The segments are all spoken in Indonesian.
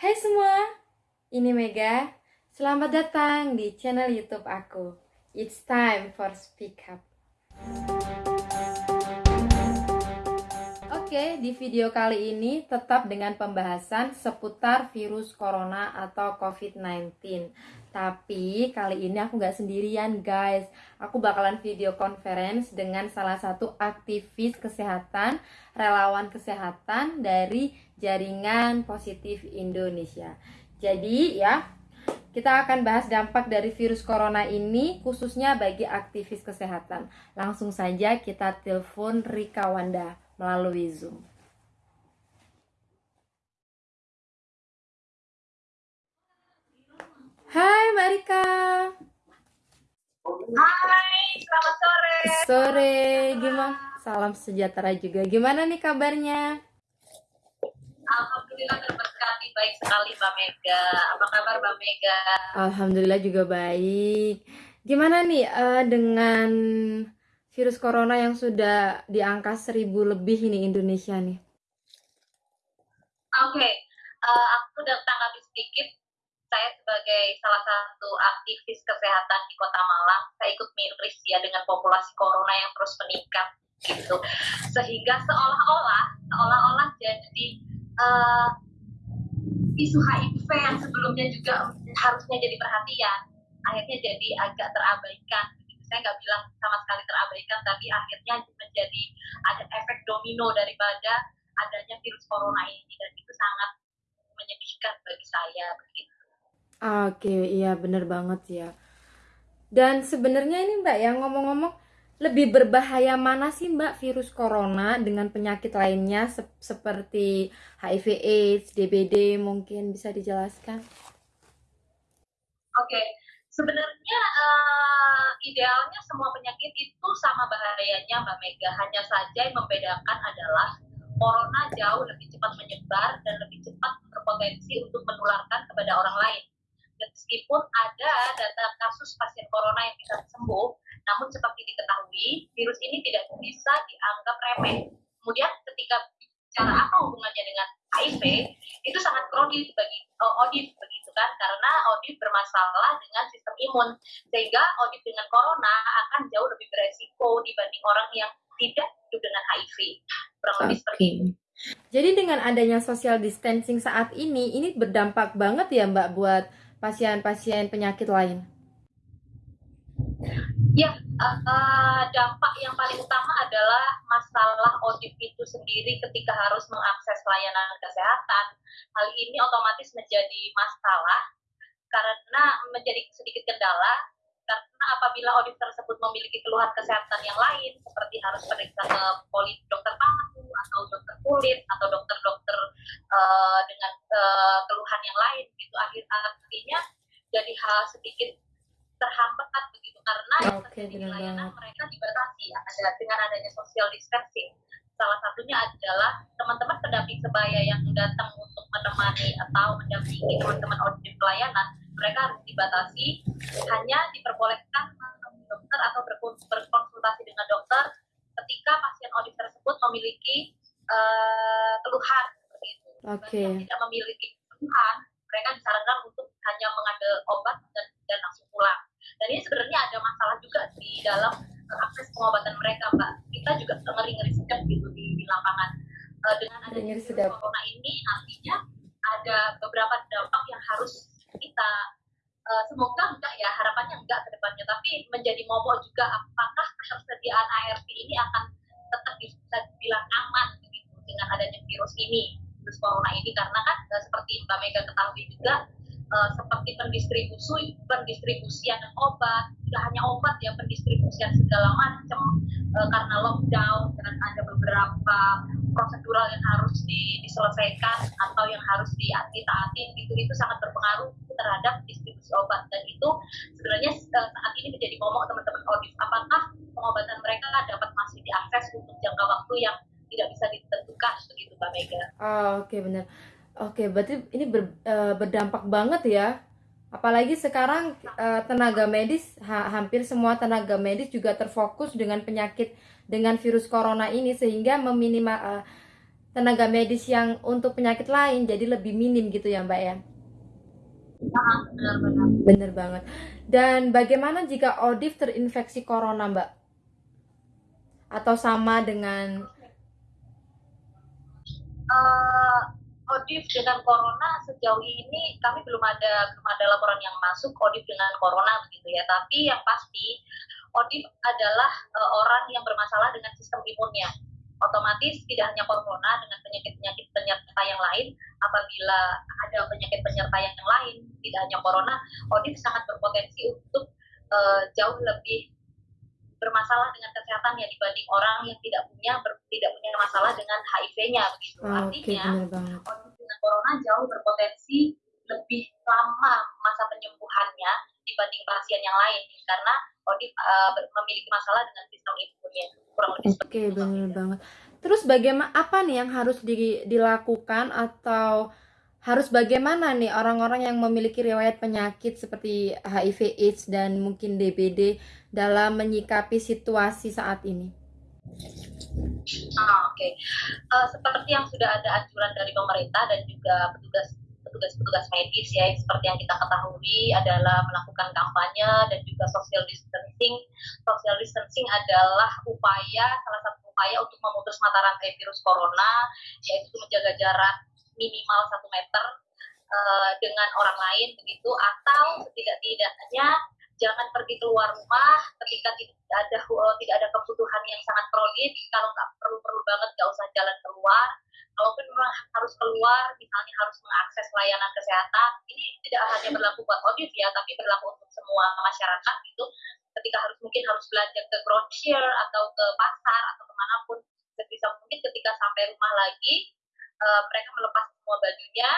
Hai semua, ini Mega. Selamat datang di channel YouTube aku. It's time for speak up. Oke, di video kali ini tetap dengan pembahasan seputar virus corona atau COVID-19. Tapi kali ini aku nggak sendirian guys. Aku bakalan video conference dengan salah satu aktivis kesehatan, relawan kesehatan dari Jaringan Positif Indonesia. Jadi ya, kita akan bahas dampak dari virus corona ini khususnya bagi aktivis kesehatan. Langsung saja kita telepon Rika Wanda melalui Zoom. Hai Mbak Rika. Hai, selamat sore. Sore, gimana? Salam sejahtera juga. Gimana nih kabarnya? Alhamdulillah terberkati baik sekali Mbak Mega. Apa kabar Mbak Mega? Alhamdulillah juga baik. Gimana nih uh, dengan virus corona yang sudah di angka seribu lebih ini Indonesia nih? Oke, okay. uh, eh, aku udah tanggapi sedikit. Saya sebagai salah satu aktivis kesehatan di Kota Malang, saya ikut miris ya dengan populasi corona yang terus meningkat gitu. Sehingga seolah-olah seolah-olah jadi uh, isu HIV yang sebelumnya juga harusnya jadi perhatian akhirnya jadi agak terabaikan saya nggak bilang sama sekali terabaikan tapi akhirnya menjadi ada efek domino daripada adanya virus corona ini dan itu sangat menyedihkan bagi saya begitu. Oke, iya benar banget ya. Dan sebenarnya ini Mbak yang ngomong-ngomong lebih berbahaya mana sih Mbak virus corona dengan penyakit lainnya se seperti HIV AIDS, DBD mungkin bisa dijelaskan? Oke, okay. Sebenarnya uh, idealnya semua penyakit itu sama bahayanya Mbak Mega, hanya saja yang membedakan adalah corona jauh lebih cepat menyebar dan lebih cepat berpotensi untuk menularkan kepada orang lain. Meskipun ada data kasus pasien corona yang bisa sembuh, namun seperti diketahui, virus ini tidak bisa dianggap remeh. Kemudian ketika bicara apa hubungannya dengan HIV, itu sangat kronis bagi uh, ODIF begitu kan, karena ODIF bermasalah dengan sistem imun, sehingga ODIF dengan corona akan jauh lebih beresiko dibanding orang yang tidak hidup dengan HIV. Kurang lebih okay. seperti itu. Jadi dengan adanya social distancing saat ini, ini berdampak banget ya Mbak buat pasien-pasien penyakit lain? Ya, uh, dampak yang paling utama adalah masalah ODIP itu sendiri ketika harus mengakses layanan kesehatan. Hal ini otomatis menjadi masalah karena menjadi sedikit kendala karena apabila ODIP tersebut memiliki keluhan kesehatan yang lain seperti harus periksa ke poli dokter paru atau dokter kulit atau dokter-dokter uh, dengan uh, keluhan yang lain gitu akhir artinya jadi hal sedikit karena okay, di layanan mereka dibatasi ada dengan adanya social distancing salah satunya adalah teman-teman pendamping sebaya yang datang untuk menemani atau mendampingi teman-teman audit pelayanan mereka harus dibatasi hanya diperbolehkan menemui dokter atau berkonsultasi dengan dokter ketika pasien audit tersebut memiliki uh, keluhan seperti itu. Okay. Yang tidak memiliki keluhan, mereka disarankan untuk hanya mengambil obat dan, dan langsung pulang dan ini sebenarnya ada masalah juga di dalam akses pengobatan mereka mbak. Kita juga ngeri ngeri sedap gitu di, di lapangan. Uh, dengan adanya virus corona ini artinya ada beberapa dampak yang harus kita uh, semoga enggak ya harapannya enggak ke depannya. Tapi menjadi momok juga apakah ketersediaan ARV ini akan tetap bisa dibilang aman begitu dengan adanya virus ini virus corona ini? Karena kan seperti Mbak Mega ketahui juga uh, seperti pendistribusi pendistribusian obat tidak hanya obat ya pendistribusian segala macam uh, karena lockdown dan ada beberapa prosedural yang harus di, diselesaikan atau yang harus ditaati itu itu sangat berpengaruh terhadap distribusi obat dan itu sebenarnya uh, saat ini menjadi momok teman-teman audit apakah pengobatan mereka dapat masih diakses untuk jangka waktu yang tidak bisa ditentukan begitu Mbak Mega. Oh, Oke okay, benar. Oke, berarti ini ber, uh, berdampak banget ya. Apalagi sekarang uh, tenaga medis ha hampir semua tenaga medis juga terfokus dengan penyakit dengan virus corona ini sehingga meminimal uh, tenaga medis yang untuk penyakit lain jadi lebih minim gitu ya Mbak ya. Benar-benar. Bener banget. Dan bagaimana jika Odif terinfeksi corona Mbak? Atau sama dengan Odif dengan corona sejauh ini kami belum ada belum ada laporan yang masuk Odif dengan corona begitu ya. Tapi yang pasti Odif adalah uh, orang yang bermasalah dengan sistem imunnya. Otomatis tidak hanya corona dengan penyakit-penyakit penyerta yang lain, apabila ada penyakit penyerta yang lain, tidak hanya corona, Odif sangat berpotensi untuk uh, jauh lebih bermasalah dengan kesehatannya dibanding orang yang tidak punya ber, tidak punya masalah dengan HIV-nya begitu. Oh, Artinya okay, orang dengan corona jauh berpotensi lebih lama masa penyembuhannya dibanding pasien yang lain karena Odif uh, memiliki masalah dengan sistem imunnya kurang lebih Oke, okay, benar banget. Terus bagaimana apa nih yang harus di, dilakukan atau harus bagaimana nih orang-orang yang memiliki riwayat penyakit seperti HIV AIDS dan mungkin DBD dalam menyikapi situasi saat ini? Ah, Oke, okay. uh, seperti yang sudah ada anjuran dari pemerintah dan juga petugas petugas-petugas medis ya seperti yang kita ketahui adalah melakukan kampanye dan juga social distancing. Social distancing adalah upaya salah satu upaya untuk memutus mata rantai virus corona yaitu menjaga jarak minimal satu meter uh, dengan orang lain begitu. Atau setidak-tidaknya jangan pergi keluar rumah ketika tidak ada uh, tidak ada kebutuhan yang sangat prolid kalau nggak perlu-perlu banget nggak usah jalan keluar. Kalaupun memang harus keluar misalnya harus mengakses layanan kesehatan ini tidak hanya berlaku buat Odif ya tapi berlaku untuk semua masyarakat gitu. Ketika harus mungkin harus belanja ke grocer atau ke pasar atau ke mana pun sebisa mungkin ketika sampai rumah lagi uh, mereka melepas semua bajunya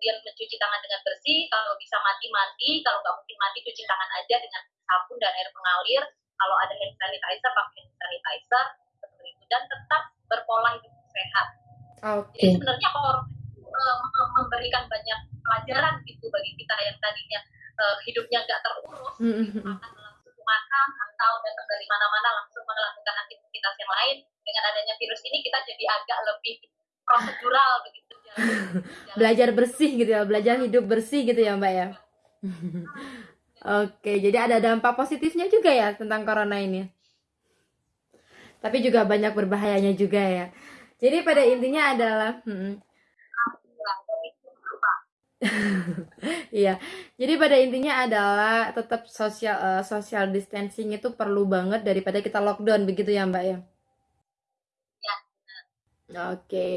kemudian mencuci tangan dengan bersih, kalau bisa mati-mati, kalau nggak mungkin mati cuci tangan aja dengan sabun dan air mengalir, kalau ada hand sanitizer pakai hand sanitizer, seperti itu, dan tetap berpola hidup sehat. Okay. Jadi sebenarnya orang uh, memberikan banyak pelajaran gitu bagi kita yang tadinya uh, hidupnya nggak terurus, mm -hmm. langsung makan atau datang dari mana-mana langsung melakukan aktivitas yang lain. Dengan adanya virus ini kita jadi agak lebih prosedural begitu belajar bersih gitu ya belajar hidup bersih gitu ya mbak ya. Oke jadi ada dampak positifnya juga ya tentang corona ini. Tapi juga banyak berbahayanya juga ya. Jadi pada intinya adalah hmm, Iya, jadi pada intinya adalah tetap sosial uh, social distancing itu perlu banget daripada kita lockdown begitu ya Mbak. Ya. Oke. Okay.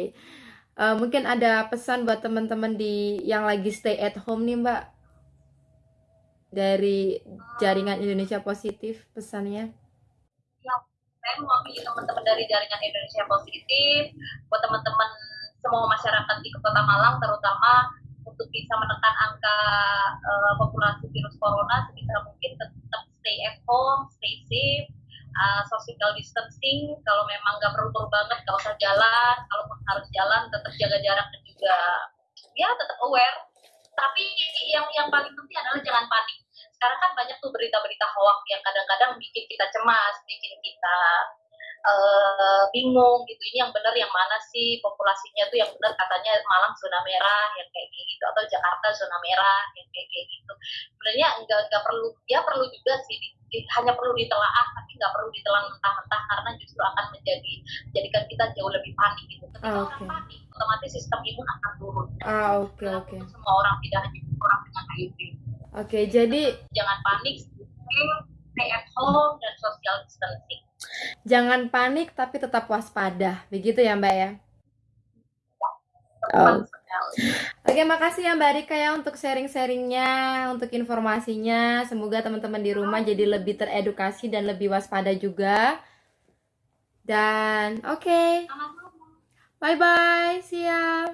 Uh, mungkin ada pesan buat teman-teman di yang lagi stay at home nih Mbak dari jaringan Indonesia Positif pesannya. Ya, saya mewakili teman-teman dari jaringan Indonesia Positif buat teman-teman semua masyarakat di Kota Malang terutama untuk bisa menekan angka uh, populasi virus corona sebisa mungkin tetap stay at home, stay safe uh, social distancing kalau memang nggak perlu-perlu banget nggak usah jalan kalau harus jalan tetap jaga jarak dan juga ya tetap aware. Tapi yang yang paling penting adalah jangan panik. Sekarang kan banyak tuh berita-berita hoax yang kadang-kadang bikin kita cemas bikin kita uh, bingung gitu. Ini yang benar yang mana sih populasinya tuh yang benar? Katanya Malang zona merah yang kayak gitu. Atau Jakarta zona merah yang kayak gitu. Sebenarnya enggak enggak perlu ya perlu juga sih hanya perlu ditelaah tapi nggak perlu ditelan mentah-mentah karena justru akan menjadi menjadikan kita jauh lebih panik gitu. Ketika ah, okay. orang panik otomatis sistem imun akan turun. Ah oke okay, oke. okay. semua orang tidak hanya orang dengan HIV. Oke okay, jadi jangan panik stay at home dan social distancing jangan panik tapi tetap waspada begitu ya mbak ya Oh. Oke, makasih ya Mbak Rika ya untuk sharing-sharingnya, untuk informasinya. Semoga teman-teman di rumah jadi lebih teredukasi dan lebih waspada juga. Dan oke, okay. bye bye, see ya.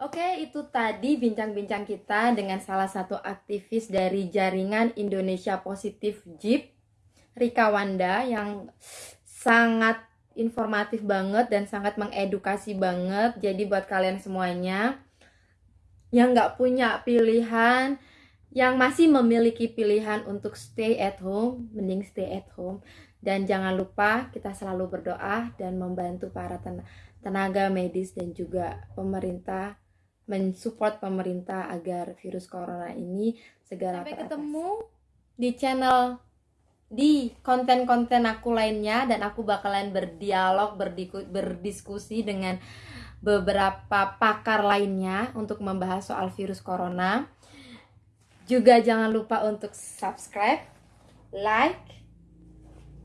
Oke, itu tadi bincang-bincang kita dengan salah satu aktivis dari jaringan Indonesia Positif JIP, Rika Wanda, yang sangat informatif banget dan sangat mengedukasi banget. Jadi buat kalian semuanya yang nggak punya pilihan, yang masih memiliki pilihan untuk stay at home, mending stay at home. Dan jangan lupa kita selalu berdoa dan membantu para ten- tenaga medis dan juga pemerintah mensupport pemerintah agar virus corona ini segera Sampai teratasi. ketemu di channel di konten-konten aku lainnya dan aku bakalan berdialog berdiku- berdiskusi dengan beberapa pakar lainnya untuk membahas soal virus corona. Juga jangan lupa untuk subscribe, like,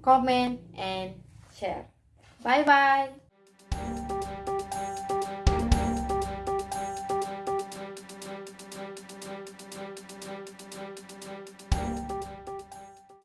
comment, and share. Bye bye.